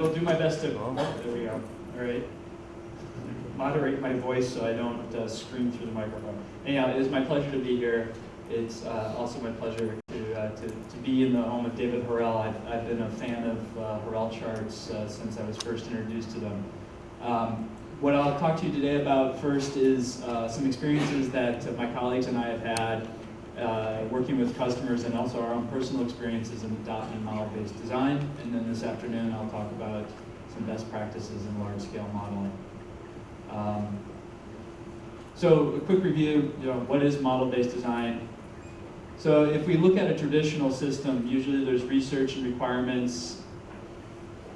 will do my best to, oh, there we go, all right. Moderate my voice so I don't uh, scream through the microphone. Anyhow, it is my pleasure to be here. It's uh, also my pleasure to, uh, to, to, be in the home of David Harel. I've, I've been a fan of uh, charts uh, since I was first introduced to them. Um, what I'll talk to you today about first is uh, some experiences that my colleagues and I have had uh, working with customers and also our own personal experiences in adopting model-based design. And then this afternoon I'll talk about some best practices in large-scale modeling. Um, so a quick review, you know, what is model-based design? So if we look at a traditional system, usually there's research and requirements,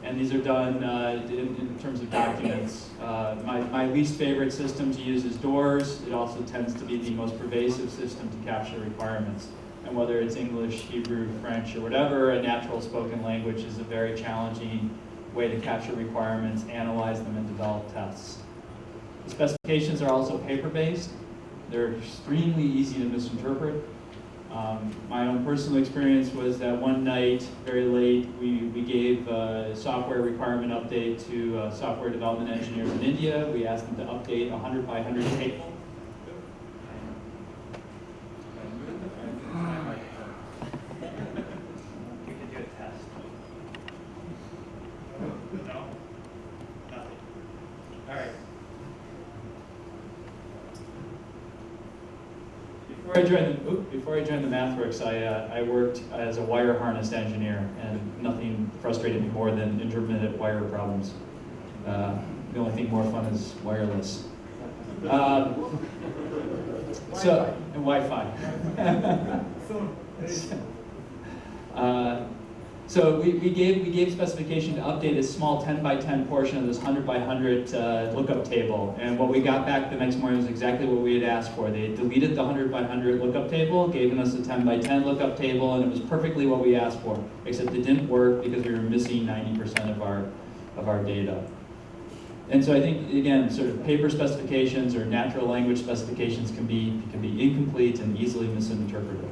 and these are done uh, in, in, terms of documents. Uh, my, my least favorite system to use is DOORS. It also tends to be the most pervasive system to capture requirements. And whether it's English, Hebrew, French, or whatever, a natural spoken language is a very challenging way to capture requirements, analyze them, and develop tests. The specifications are also paper-based. They're extremely easy to misinterpret. Um, my own personal experience was that one night, very late, we, we gave a software requirement update to uh, software development engineers in India. We asked them to update a 100 by 100 table Before I joined the, before I joined the MathWorks, I, worked as a wire harness engineer, and nothing frustrated me more than intermittent wire problems. Uh, the only thing more fun is wireless. Uh, so, and Wi-Fi. uh, so we, we, gave, we gave specification to update a small 10 by 10 portion of this 100 by 100 uh, lookup table. And what we got back the next morning was exactly what we had asked for. They deleted the 100 by 100 lookup table, gave us a 10 by 10 lookup table, and it was perfectly what we asked for, except it didn't work because we were missing 90% of our, of our data. And so I think, again, sort of paper specifications or natural language specifications can be, can be incomplete and easily misinterpreted.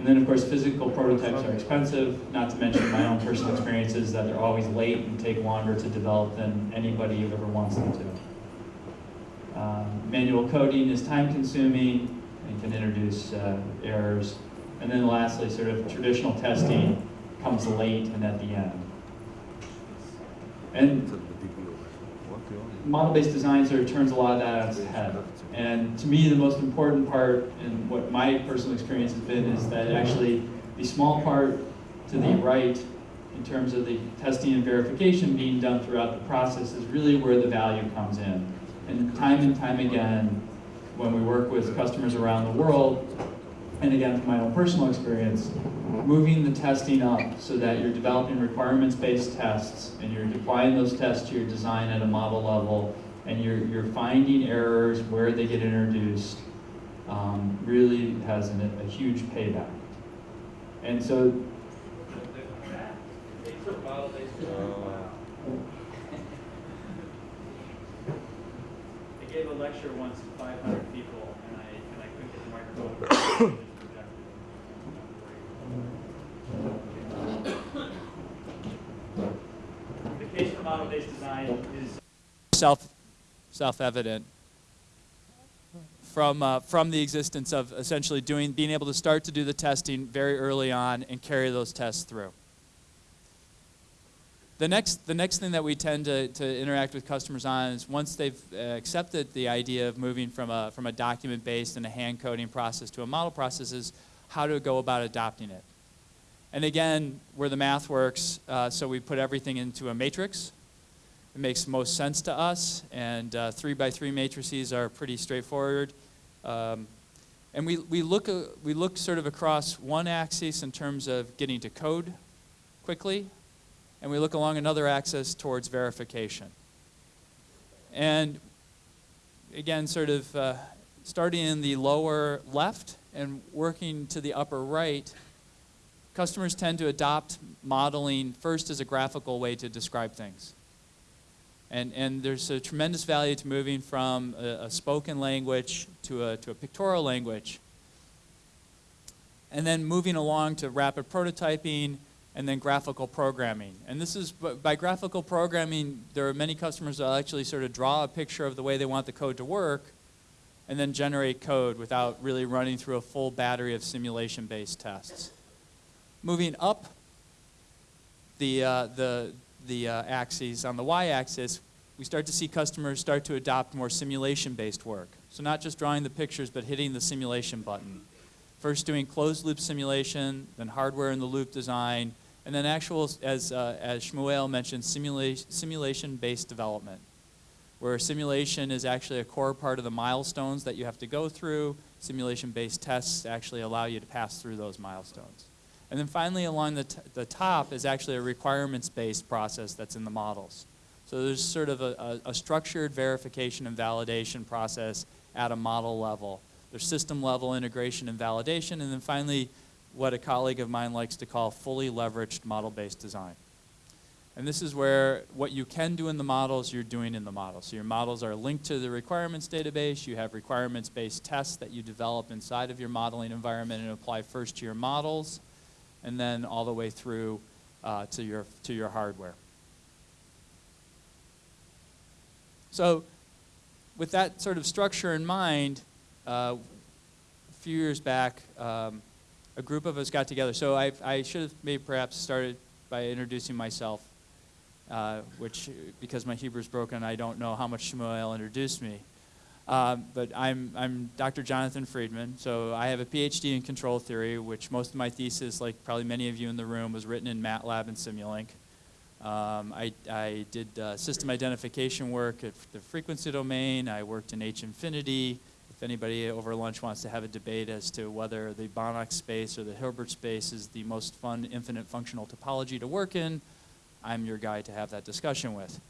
And then of course physical prototypes are expensive, not to mention my own personal experiences that they're always late and take longer to develop than anybody ever wants them to. Um, manual coding is time consuming and can introduce uh, errors. And then lastly, sort of traditional testing comes late and at the end. And model-based design sort of turns a lot of that on its head. And to me, the most important part, and what my personal experience has been, is that actually the small part to the uh-huh. right, in terms of the testing and verification being done throughout the process, is really where the value comes in. And time and time again, when we work with customers around the world, and again from my own personal experience, uh-huh. moving the testing up so that you're developing requirements-based tests and you're applying those tests to your design at a model level and you're, you're finding errors where they get introduced um, really has an, a huge payback. And so I gave a lecture once to 500 people, and I, and I couldn't get the microphone. the case for model-based design is self self-evident from, uh, from the existence of essentially doing, being able to start to do the testing very early on and carry those tests through. The next, the next thing that we tend to, to interact with customers on is once they've uh, accepted the idea of moving from a, from a document-based and a hand coding process to a model process is how to go about adopting it. And again, where the math works, uh, so we put everything into a matrix, it makes most sense to us, and uh, three by three matrices are pretty straightforward. Um, and we, we, look, uh, we look sort of across one axis in terms of getting to code quickly, and we look along another axis towards verification. And again, sort of uh, starting in the lower left and working to the upper right, customers tend to adopt modeling first as a graphical way to describe things. And, and there's a tremendous value to moving from a, a spoken language to a, to a pictorial language. And then moving along to rapid prototyping and then graphical programming. And this is, by graphical programming, there are many customers that actually sort of draw a picture of the way they want the code to work, and then generate code without really running through a full battery of simulation-based tests. Moving up the, uh, the, the uh, axes, on the y-axis, we start to see customers start to adopt more simulation-based work. So not just drawing the pictures, but hitting the simulation button. First doing closed loop simulation, then hardware in the loop design, and then actual, as, uh, as Shmuel mentioned, simula simulation-based development where simulation is actually a core part of the milestones that you have to go through. Simulation-based tests actually allow you to pass through those milestones. And then finally, along the, the top is actually a requirements-based process that's in the models. So there's sort of a, a, a structured verification and validation process at a model level. There's system level integration and validation, and then finally, what a colleague of mine likes to call fully leveraged model-based design. And this is where what you can do in the models, you're doing in the models. So your models are linked to the requirements database. You have requirements-based tests that you develop inside of your modeling environment and apply first to your models, and then all the way through uh, to, your, to your hardware. So with that sort of structure in mind, uh, a few years back, um, a group of us got together. So I, I should have maybe perhaps started by introducing myself uh, which, because my Hebrew is broken, I don't know how much Shmuel introduced me. Um, but I'm, I'm Dr. Jonathan Friedman, so I have a PhD in control theory, which most of my thesis, like probably many of you in the room, was written in MATLAB and Simulink. Um, I, I, did uh, system identification work at the frequency domain. I worked in H infinity. If anybody over lunch wants to have a debate as to whether the Banach space or the Hilbert space is the most fun infinite functional topology to work in, I'm your guy to have that discussion with.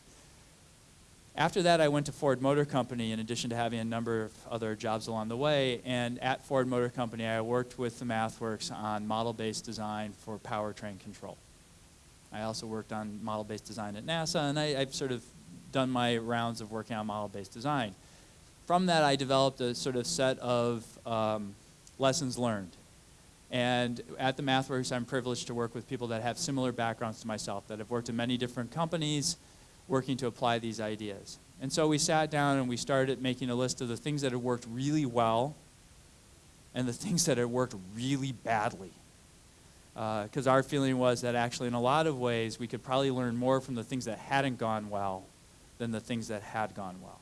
After that, I went to Ford Motor Company in addition to having a number of other jobs along the way. And at Ford Motor Company, I worked with the MathWorks on model-based design for powertrain control. I also worked on model-based design at NASA, and I, have sort of done my rounds of working on model-based design. From that, I developed a sort of set of um, lessons learned. And at the MathWorks, I'm privileged to work with people that have similar backgrounds to myself, that have worked in many different companies working to apply these ideas. And so we sat down and we started making a list of the things that had worked really well and the things that had worked really badly. Because uh, our feeling was that actually in a lot of ways we could probably learn more from the things that hadn't gone well than the things that had gone well.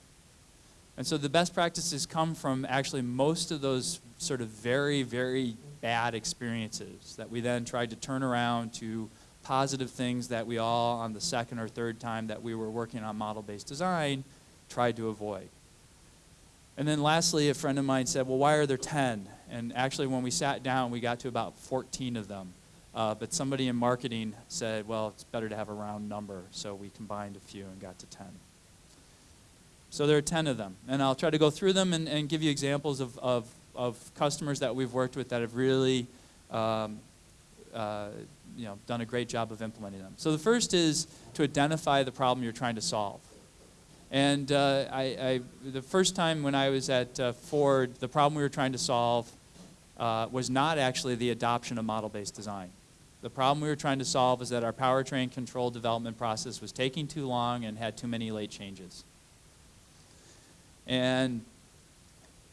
And so the best practices come from actually most of those sort of very, very bad experiences that we then tried to turn around to positive things that we all, on the second or third time that we were working on model-based design, tried to avoid. And then lastly, a friend of mine said, well, why are there 10? And actually, when we sat down, we got to about 14 of them. Uh, but somebody in marketing said, well, it's better to have a round number. So we combined a few and got to 10. So there are 10 of them. And I'll try to go through them and, and give you examples of, of of customers that we've worked with that have really um, uh, you know, done a great job of implementing them. So the first is to identify the problem you're trying to solve. And uh, I, I, the first time when I was at uh, Ford, the problem we were trying to solve uh, was not actually the adoption of model-based design. The problem we were trying to solve is that our powertrain control development process was taking too long and had too many late changes. And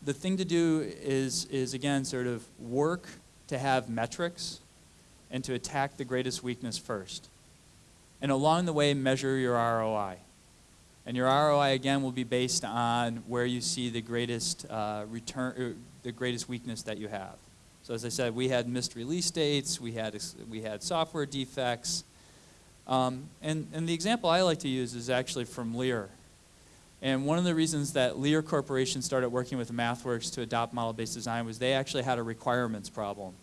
the thing to do is, is again, sort of work to have metrics and to attack the greatest weakness first. And along the way, measure your ROI. And your ROI, again, will be based on where you see the greatest uh, return, uh, the greatest weakness that you have. So as I said, we had missed release dates, we had, we had software defects. Um, and, and the example I like to use is actually from Lear. And one of the reasons that Lear Corporation started working with MathWorks to adopt model-based design was they actually had a requirements problem.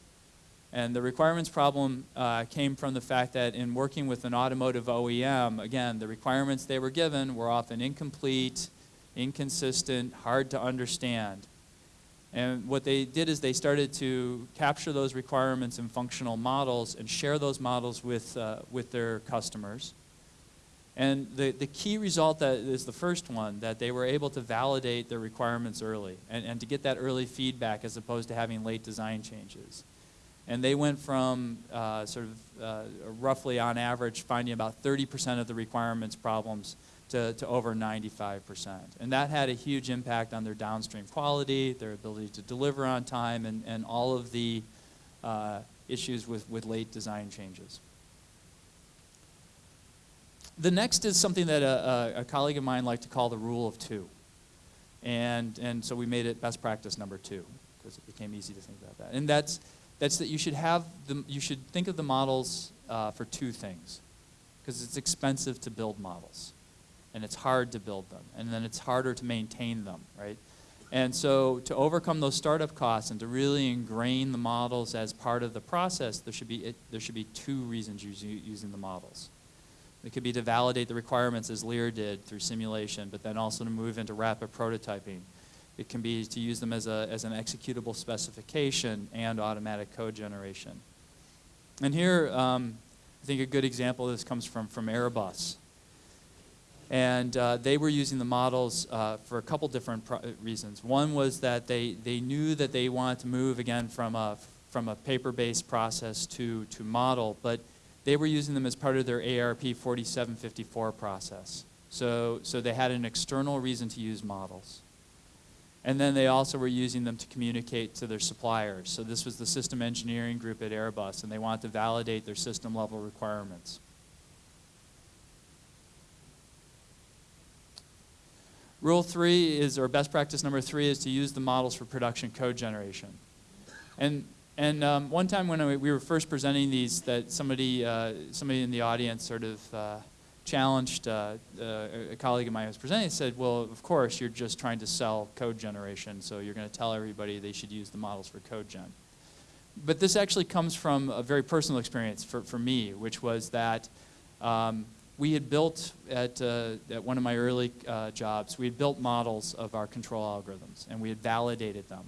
And the requirements problem uh, came from the fact that in working with an automotive OEM, again, the requirements they were given were often incomplete, inconsistent, hard to understand. And what they did is they started to capture those requirements in functional models and share those models with, uh, with their customers. And the, the key result that is the first one, that they were able to validate their requirements early and, and to get that early feedback as opposed to having late design changes. And they went from uh, sort of uh, roughly on average finding about 30% of the requirements problems to, to over 95%. And that had a huge impact on their downstream quality, their ability to deliver on time, and, and all of the uh, issues with, with late design changes. The next is something that a, a, a colleague of mine liked to call the rule of two. And, and so we made it best practice number two, because it became easy to think about that. And that's, that's that you should have, the, you should think of the models uh, for two things. Because it's expensive to build models. And it's hard to build them. And then it's harder to maintain them, right? And so to overcome those startup costs and to really ingrain the models as part of the process, there should be, it, there should be two reasons using, using the models. It could be to validate the requirements as Lear did through simulation, but then also to move into rapid prototyping. It can be to use them as, a, as an executable specification and automatic code generation. And here, um, I think a good example of this comes from, from Airbus. And uh, they were using the models uh, for a couple different reasons. One was that they, they knew that they wanted to move again from a, from a paper-based process to, to model, but they were using them as part of their ARP 4754 process. So, so they had an external reason to use models. And then they also were using them to communicate to their suppliers. So this was the system engineering group at Airbus, and they wanted to validate their system level requirements. Rule three is, or best practice number three is to use the models for production code generation. And and um, one time when we were first presenting these, that somebody, uh, somebody in the audience sort of uh, challenged uh, uh a colleague of mine who was presenting said, well, of course, you're just trying to sell code generation, so you're going to tell everybody they should use the models for code gen. But this actually comes from a very personal experience for, for me, which was that um, we had built at, uh, at one of my early uh, jobs, we had built models of our control algorithms, and we had validated them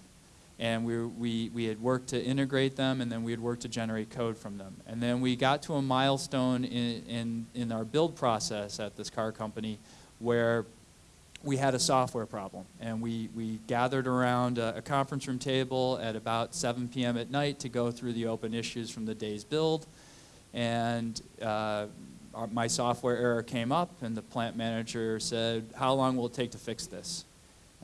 and we, we, we had worked to integrate them and then we had worked to generate code from them. And then we got to a milestone in, in, in our build process at this car company where we had a software problem and we, we gathered around a, a, conference room table at about 7 p.m. at night to go through the open issues from the day's build and uh, our, my software error came up and the plant manager said, how long will it take to fix this?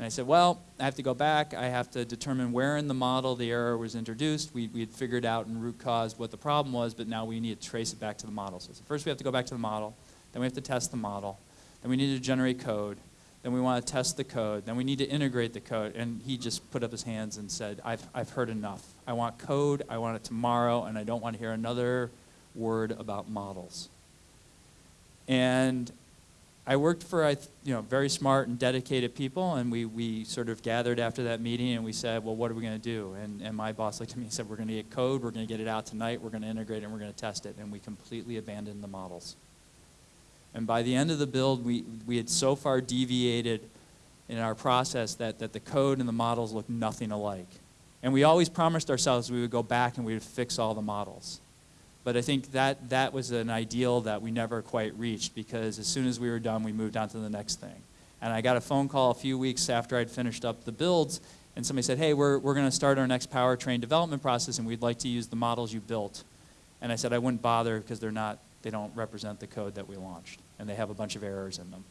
And I said, well, I have to go back. I have to determine where in the model the error was introduced. We, we had figured out in root cause what the problem was, but now we need to trace it back to the model. So first we have to go back to the model. Then we have to test the model. Then we need to generate code. Then we want to test the code. Then we need to integrate the code. And he just put up his hands and said, I've, I've heard enough. I want code. I want it tomorrow. And I don't want to hear another word about models. And I worked for you know very smart and dedicated people, and we, we sort of gathered after that meeting and we said, well, what are we going to do? And, and my boss looked at me and said, we're going to get code, we're going to get it out tonight, we're going to integrate it, and we're going to test it. And we completely abandoned the models. And by the end of the build, we, we had so far deviated in our process that, that the code and the models looked nothing alike. And we always promised ourselves we would go back and we would fix all the models. But I think that, that was an ideal that we never quite reached because as soon as we were done, we moved on to the next thing. And I got a phone call a few weeks after I'd finished up the builds, and somebody said, hey, we're, we're going to start our next powertrain development process, and we'd like to use the models you built. And I said I wouldn't bother because they're not, they don't represent the code that we launched, and they have a bunch of errors in them.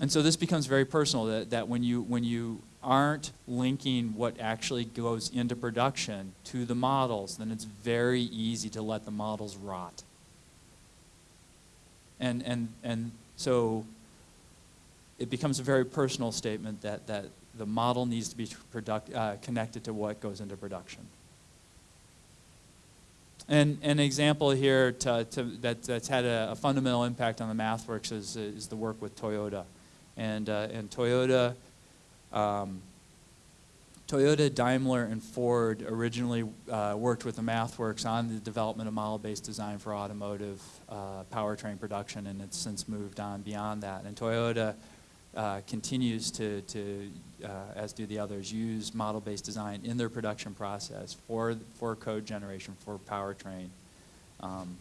And so this becomes very personal, that, that when, you, when you aren't linking what actually goes into production to the models, then it's very easy to let the models rot. And, and, and so it becomes a very personal statement that, that the model needs to be product, uh, connected to what goes into production. And an example here to, to, that, that's had a, a, fundamental impact on the MathWorks is, is the work with Toyota. And, uh, and Toyota, um, Toyota, Daimler, and Ford originally uh, worked with the MathWorks on the development of model-based design for automotive uh, powertrain production, and it's since moved on beyond that. And Toyota uh, continues to, to uh, as do the others, use model-based design in their production process for, for code generation, for powertrain. Um,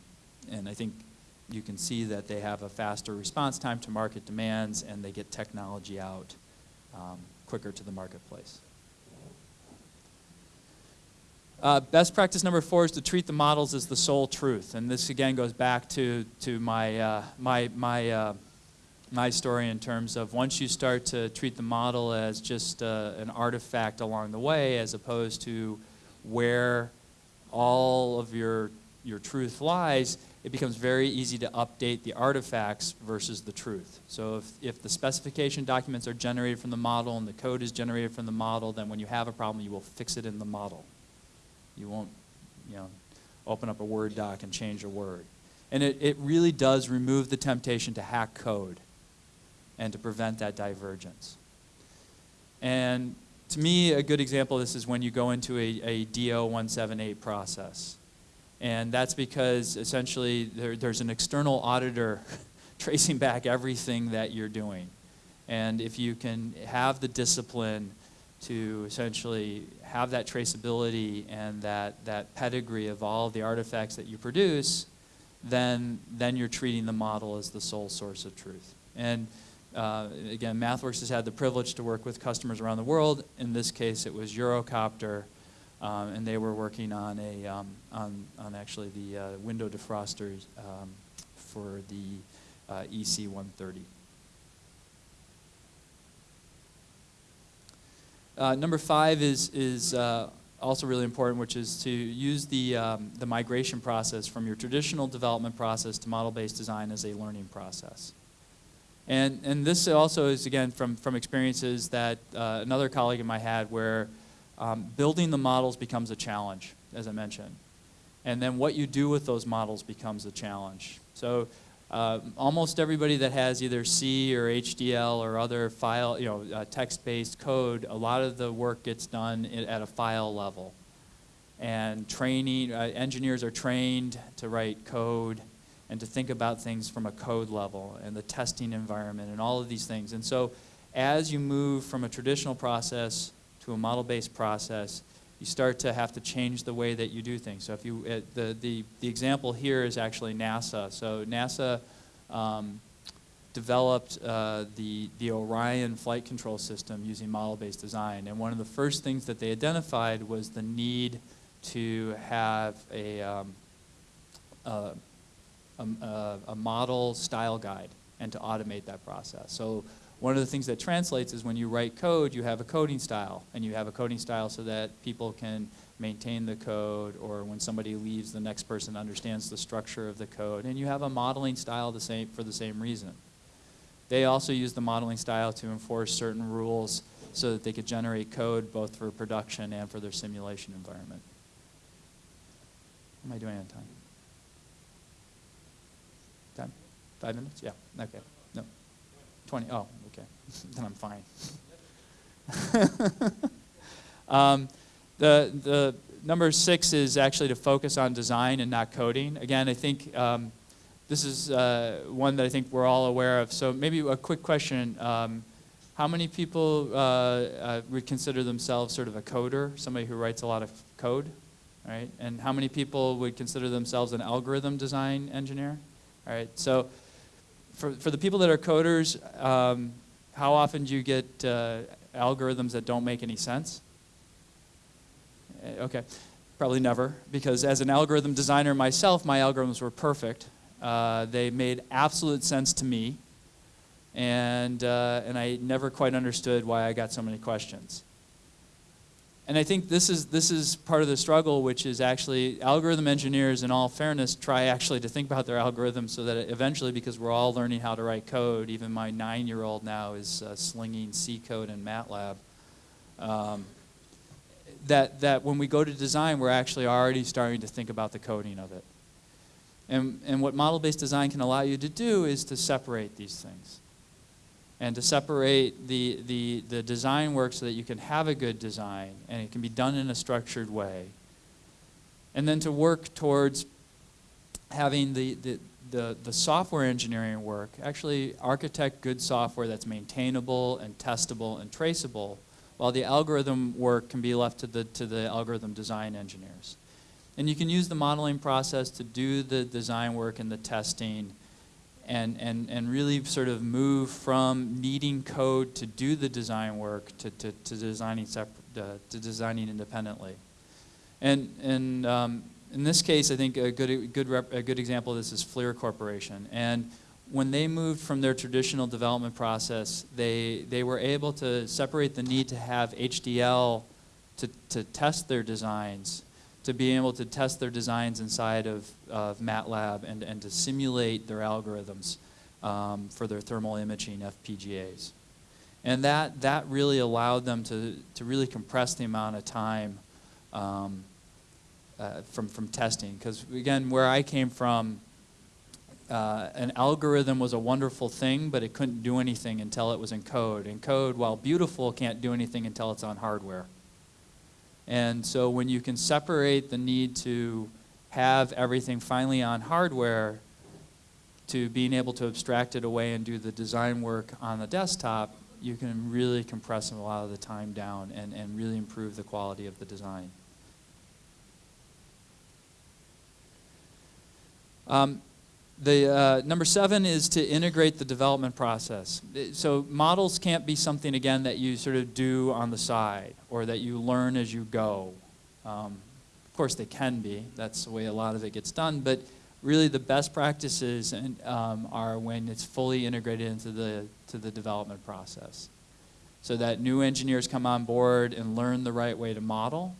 and I think you can see that they have a faster response time to market demands and they get technology out um, quicker to the marketplace. Uh, best practice number four is to treat the models as the sole truth, and this again goes back to to my uh, my my uh, my story in terms of once you start to treat the model as just uh, an artifact along the way, as opposed to where all of your your truth lies, it becomes very easy to update the artifacts versus the truth. So if, if the specification documents are generated from the model and the code is generated from the model, then when you have a problem, you will fix it in the model. You won't, you know, open up a Word doc and change a word. And it, it really does remove the temptation to hack code and to prevent that divergence. And to me, a good example of this is when you go into a, a DO 178 process. And that's because essentially there, there's an external auditor tracing back everything that you're doing. And if you can have the discipline to essentially have that traceability and that, that pedigree of all the artifacts that you produce, then, then you're treating the model as the sole source of truth. And uh, again, MathWorks has had the privilege to work with customers around the world. In this case, it was Eurocopter, um, and they were working on a um, on, on actually the uh, window defrosters um, for the uh, EC 130. Uh, number five is, is uh, also really important, which is to use the, um, the migration process from your traditional development process to model-based design as a learning process. And, and this also is, again, from, from experiences that uh, another colleague of mine had where um, building the models becomes a challenge, as I mentioned. And then what you do with those models becomes a challenge. So uh, almost everybody that has either C or HDL or other file, you know, uh, text-based code, a lot of the work gets done at a file level. And training, uh, engineers are trained to write code and to think about things from a code level and the testing environment and all of these things. And so as you move from a traditional process to a model-based process, you start to have to change the way that you do things. So if you, uh, the, the, the example here is actually NASA. So NASA um, developed uh, the, the Orion flight control system using model-based design. And one of the first things that they identified was the need to have a, um, a, a, a model style guide and to automate that process. So one of the things that translates is when you write code, you have a coding style, and you have a coding style so that people can maintain the code, or when somebody leaves, the next person understands the structure of the code, and you have a modeling style the same, for the same reason. They also use the modeling style to enforce certain rules so that they could generate code both for production and for their simulation environment. What am I doing on time? Time? Five minutes? Yeah, okay. No. 20, oh, okay. then I'm fine. um, the, the number six is actually to focus on design and not coding. Again, I think um, this is uh, one that I think we're all aware of. So maybe a quick question. Um, how many people uh, uh, would consider themselves sort of a coder, somebody who writes a lot of code? Right? And how many people would consider themselves an algorithm design engineer? All right, so for, for the people that are coders, um, how often do you get uh, algorithms that don't make any sense? Uh, okay, probably never, because as an algorithm designer myself, my algorithms were perfect. Uh, they made absolute sense to me, and, uh, and I never quite understood why I got so many questions. And I think this is, this is part of the struggle, which is actually algorithm engineers, in all fairness, try actually to think about their algorithms so that eventually, because we're all learning how to write code, even my nine-year-old now is uh, slinging C code in MATLAB, um, that, that when we go to design, we're actually already starting to think about the coding of it. And, and what model-based design can allow you to do is to separate these things and to separate the, the, the design work so that you can have a good design and it can be done in a structured way. And then to work towards having the, the, the, the software engineering work actually architect good software that's maintainable and testable and traceable while the algorithm work can be left to the, to the algorithm design engineers. And you can use the modeling process to do the design work and the testing and, and, and really sort of move from needing code to do the design work to, to, to designing, uh, to designing independently. And, and um, in this case, I think a good, good rep, a good example of this is FLIR Corporation. And when they moved from their traditional development process, they, they were able to separate the need to have HDL to, to test their designs, to be able to test their designs inside of, of MATLAB and, and to simulate their algorithms um, for their thermal imaging FPGAs. And that, that really allowed them to, to really compress the amount of time um, uh, from, from testing. Because again, where I came from, uh, an algorithm was a wonderful thing, but it couldn't do anything until it was in code. And code, while beautiful, can't do anything until it's on hardware. And so when you can separate the need to have everything finally on hardware to being able to abstract it away and do the design work on the desktop, you can really compress a lot of the time down and, and really improve the quality of the design. Um, the uh, number seven is to integrate the development process. So models can't be something again that you sort of do on the side or that you learn as you go. Um, of course, they can be. That's the way a lot of it gets done. But really, the best practices and, um, are when it's fully integrated into the to the development process, so that new engineers come on board and learn the right way to model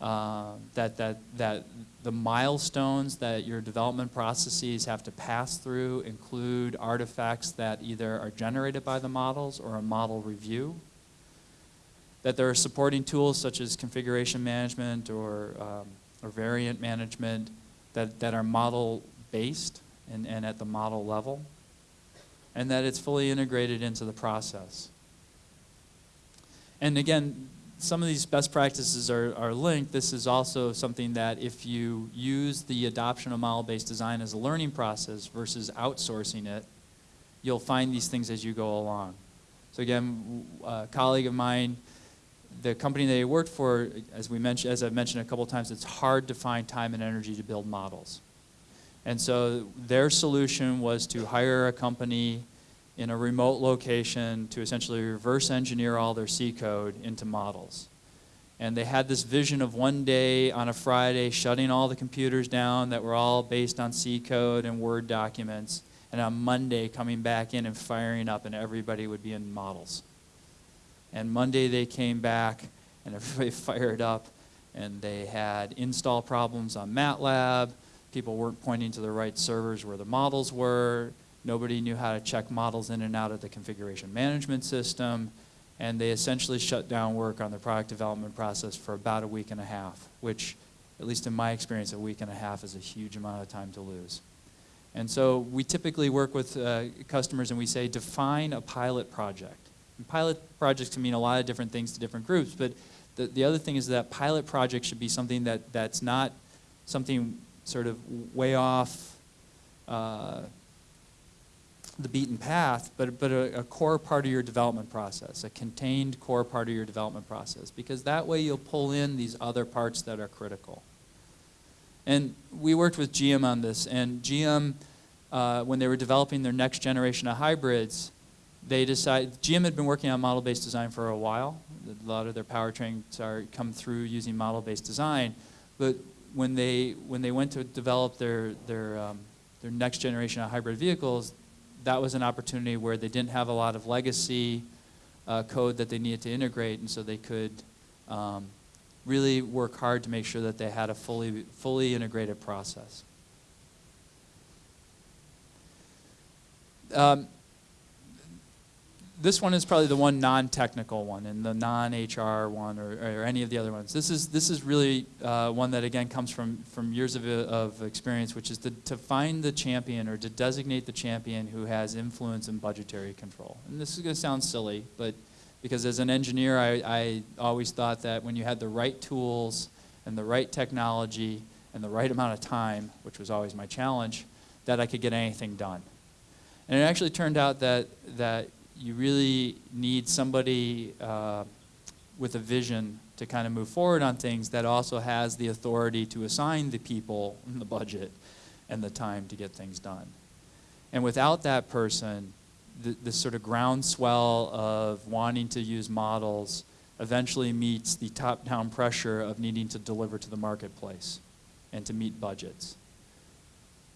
uh, that, that, that the milestones that your development processes have to pass through include artifacts that either are generated by the models or a model review. That there are supporting tools such as configuration management or, um, or variant management that, that are model based and, and at the model level. And that it's fully integrated into the process. And again, some of these best practices are, are linked. This is also something that if you use the adoption of model-based design as a learning process versus outsourcing it, you'll find these things as you go along. So again, a colleague of mine, the company that he worked for, as we mentioned, as I've mentioned a couple times, it's hard to find time and energy to build models. And so their solution was to hire a company in a remote location to essentially reverse engineer all their C code into models. And they had this vision of one day on a Friday shutting all the computers down that were all based on C code and Word documents, and on Monday coming back in and firing up, and everybody would be in models. And Monday they came back, and everybody fired up, and they had install problems on MATLAB. People weren't pointing to the right servers where the models were Nobody knew how to check models in and out of the configuration management system. And they essentially shut down work on the product development process for about a week and a half, which, at least in my experience, a week and a half is a huge amount of time to lose. And so we typically work with uh, customers and we say, define a pilot project. And pilot projects can mean a lot of different things to different groups, but the, the other thing is that pilot project should be something that, that's not something sort of way off uh, the beaten path, but, but a, a, core part of your development process, a contained core part of your development process, because that way you'll pull in these other parts that are critical. And we worked with GM on this, and GM, uh, when they were developing their next generation of hybrids, they decided, GM had been working on model-based design for a while. A lot of their powertrains are come through using model-based design, but when they, when they went to develop their, their, um, their next generation of hybrid vehicles, that was an opportunity where they didn't have a lot of legacy uh, code that they needed to integrate, and so they could um, really work hard to make sure that they had a fully, fully integrated process. Um, this one is probably the one non-technical one and the non-HR one or, or, any of the other ones. This is, this is really uh, one that again comes from, from years of, of experience, which is to, to find the champion or to designate the champion who has influence and budgetary control. And this is going to sound silly, but because as an engineer, I, I always thought that when you had the right tools and the right technology and the right amount of time, which was always my challenge, that I could get anything done. And it actually turned out that, that you really need somebody uh, with a vision to kind of move forward on things that also has the authority to assign the people and the budget and the time to get things done. And without that person, the, this sort of groundswell of wanting to use models eventually meets the top-down pressure of needing to deliver to the marketplace and to meet budgets.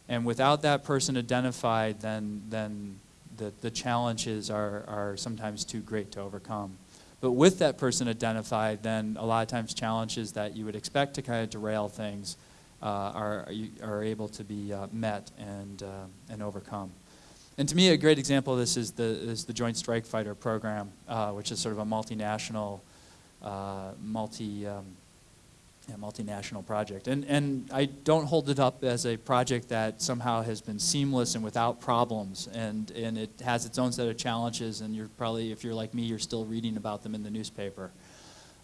And without that person identified, then, then the, the challenges are, are sometimes too great to overcome. But with that person identified, then a lot of times challenges that you would expect to kind of derail things uh, are, are able to be uh, met and, uh, and overcome. And to me, a great example of this is the, is the Joint Strike Fighter program, uh, which is sort of a multinational, uh, multi, um, yeah, multinational project. And, and I don't hold it up as a project that somehow has been seamless and without problems. And, and it has its own set of challenges, and you're probably, if you're like me, you're still reading about them in the newspaper.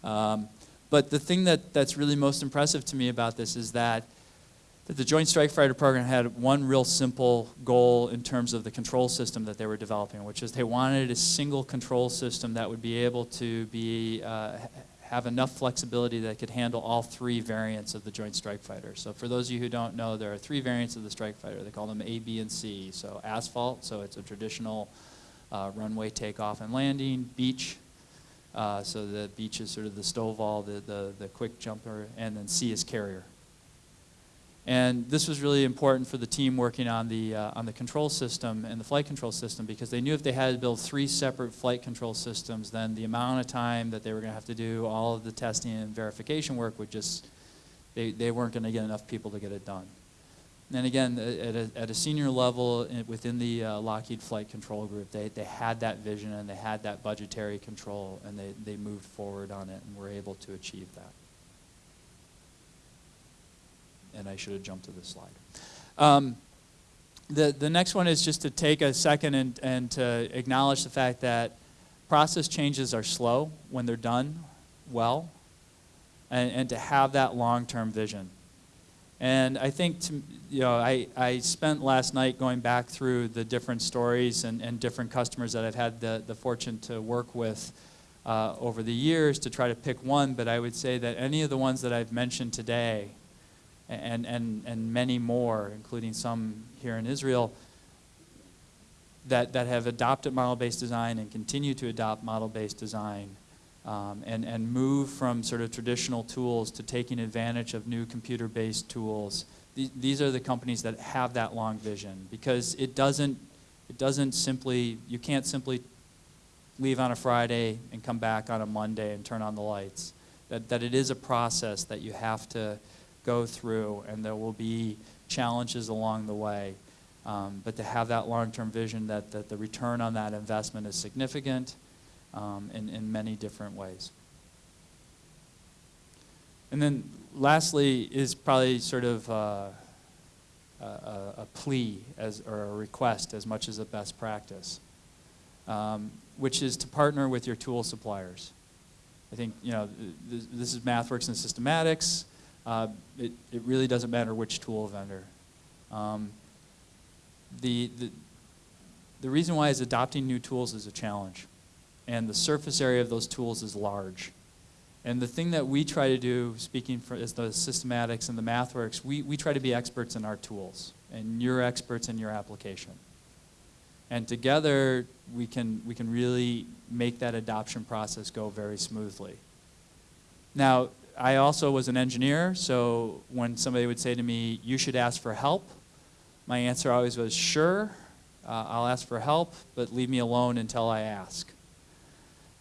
Um, but the thing that, that's really most impressive to me about this is that, that the Joint Strike Fighter program had one real simple goal in terms of the control system that they were developing, which is they wanted a single control system that would be able to be, uh, have enough flexibility that could handle all three variants of the Joint Strike Fighter. So for those of you who don't know, there are three variants of the Strike Fighter. They call them A, B, and C. So asphalt, so it's a traditional uh, runway takeoff and landing. Beach, uh, so the beach is sort of the STOVL, the, the, the quick jumper, and then C is carrier. And this was really important for the team working on the, uh, on the control system and the flight control system because they knew if they had to build three separate flight control systems, then the amount of time that they were going to have to do all of the testing and verification work would just, they, they weren't going to get enough people to get it done. And again, at a, at a senior level within the uh, Lockheed Flight Control Group, they, they had that vision and they had that budgetary control and they, they moved forward on it and were able to achieve that. And I should have jumped to this slide. Um, the, the next one is just to take a second and, and to acknowledge the fact that process changes are slow when they're done well and, and to have that long-term vision. And I think, to, you know, I, I spent last night going back through the different stories and, and different customers that I've had the, the fortune to work with uh, over the years to try to pick one, but I would say that any of the ones that I've mentioned today, and, and, and many more, including some here in Israel, that, that have adopted model-based design and continue to adopt model-based design um, and, and move from sort of traditional tools to taking advantage of new computer-based tools. These, these are the companies that have that long vision because it doesn't, it doesn't simply, you can't simply leave on a Friday and come back on a Monday and turn on the lights. That, that it is a process that you have to go through and there will be challenges along the way. Um, but to have that long-term vision that, that the return on that investment is significant um, in, in many different ways. And then lastly is probably sort of uh, a, a, plea as, or a request as much as a best practice, um, which is to partner with your tool suppliers. I think, you know, th- this is MathWorks and Systematics. Uh, it, it really doesn't matter which tool vendor. Um, the, the, the reason why is adopting new tools is a challenge. And the surface area of those tools is large. And the thing that we try to do, speaking for as the systematics and the MathWorks, we, we try to be experts in our tools. And you're experts in your application. And together, we can, we can really make that adoption process go very smoothly. Now, I also was an engineer, so when somebody would say to me, you should ask for help, my answer always was, sure, uh, I'll ask for help, but leave me alone until I ask.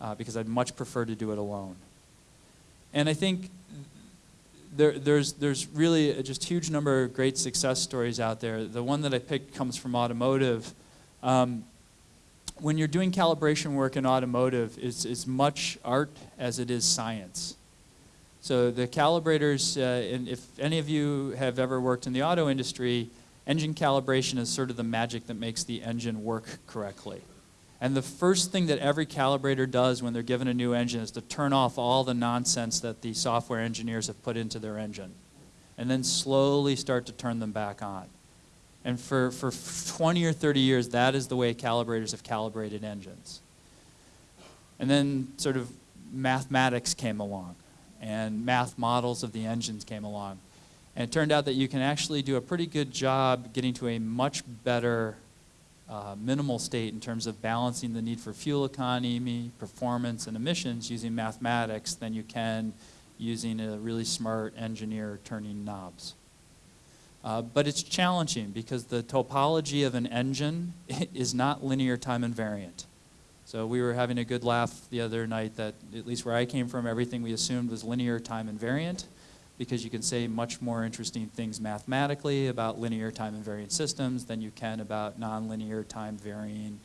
Uh, because I'd much prefer to do it alone. And I think there, there's, there's really a just huge number of great success stories out there. The one that I picked comes from automotive. Um, when you're doing calibration work in automotive, it's as much art as it is science. So the calibrators, uh, and if any of you have ever worked in the auto industry, engine calibration is sort of the magic that makes the engine work correctly. And the first thing that every calibrator does when they're given a new engine is to turn off all the nonsense that the software engineers have put into their engine. And then slowly start to turn them back on. And for, for 20 or 30 years, that is the way calibrators have calibrated engines. And then sort of mathematics came along, and math models of the engines came along. And it turned out that you can actually do a pretty good job getting to a much better uh, minimal state in terms of balancing the need for fuel economy, performance, and emissions using mathematics than you can using a really smart engineer turning knobs. Uh, but it's challenging because the topology of an engine is not linear time invariant. So we were having a good laugh the other night that, at least where I came from, everything we assumed was linear time invariant because you can say much more interesting things mathematically about linear time invariant systems than you can about nonlinear time varying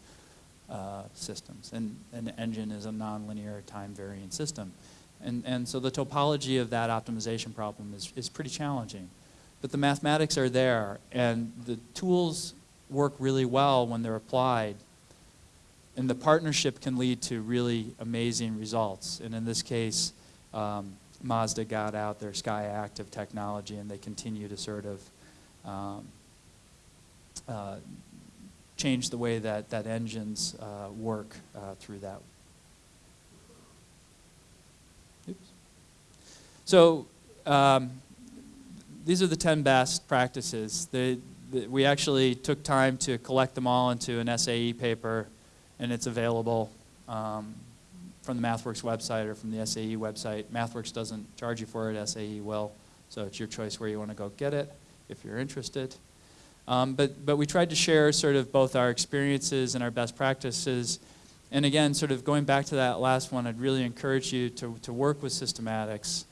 uh, systems. And an engine is a nonlinear time varying system. And, and so the topology of that optimization problem is, is pretty challenging. But the mathematics are there, and the tools work really well when they're applied. And the partnership can lead to really amazing results. And in this case, um, Mazda got out their SKYACTIV technology, and they continue to sort of um, uh, change the way that, that engines uh, work uh, through that. Oops. So um, these are the 10 best practices. The, the, we actually took time to collect them all into an SAE paper, and it's available um, from the MathWorks website or from the SAE website. MathWorks doesn't charge you for it, SAE will, so it's your choice where you want to go get it if you're interested. Um, but, but we tried to share sort of both our experiences and our best practices. And again, sort of going back to that last one, I'd really encourage you to, to work with systematics,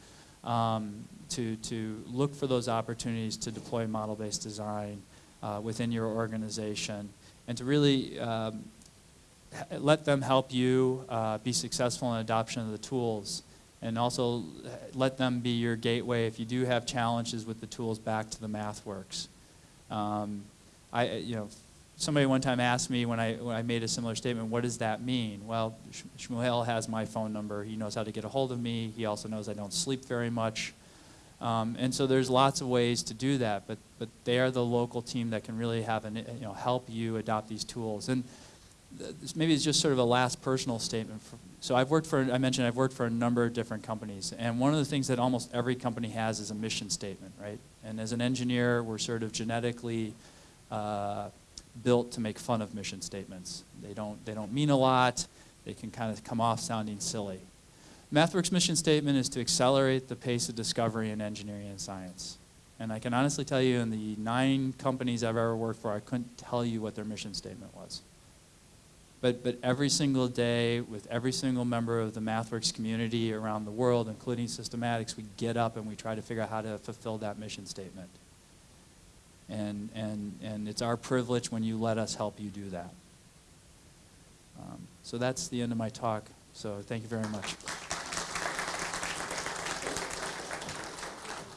um, to, to look for those opportunities to deploy model-based design uh, within your organization, and to really um, let them help you uh, be successful in adoption of the tools and also let them be your gateway if you do have challenges with the tools back to the MathWorks. Um, I, you know, somebody one time asked me when I, when I made a similar statement, what does that mean? Well, Shmuel has my phone number. He knows how to get a hold of me. He also knows I don't sleep very much. Um, and so there's lots of ways to do that, but, but they are the local team that can really have an, you know, help you adopt these tools. And maybe it's just sort of a last personal statement. So I've worked for, I mentioned I've worked for a number of different companies, and one of the things that almost every company has is a mission statement, right? And as an engineer, we're sort of genetically uh, built to make fun of mission statements. They don't, they don't mean a lot. They can kind of come off sounding silly. MathWorks' mission statement is to accelerate the pace of discovery in engineering and science. And I can honestly tell you, in the nine companies I've ever worked for, I couldn't tell you what their mission statement was. But, but every single day, with every single member of the MathWorks community around the world, including Systematics, we get up and we try to figure out how to fulfill that mission statement. And, and, and it's our privilege when you let us help you do that. Um, so that's the end of my talk. So thank you very much.